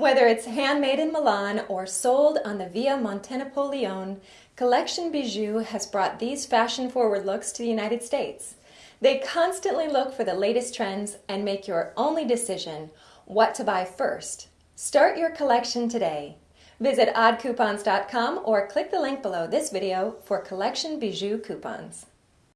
Whether it's handmade in Milan or sold on the Via Montenapoleone, Collection Bijou has brought these fashion-forward looks to the United States. They constantly look for the latest trends and make your only decision what to buy first. Start your collection today. Visit oddcoupons.com or click the link below this video for Collection Bijou coupons.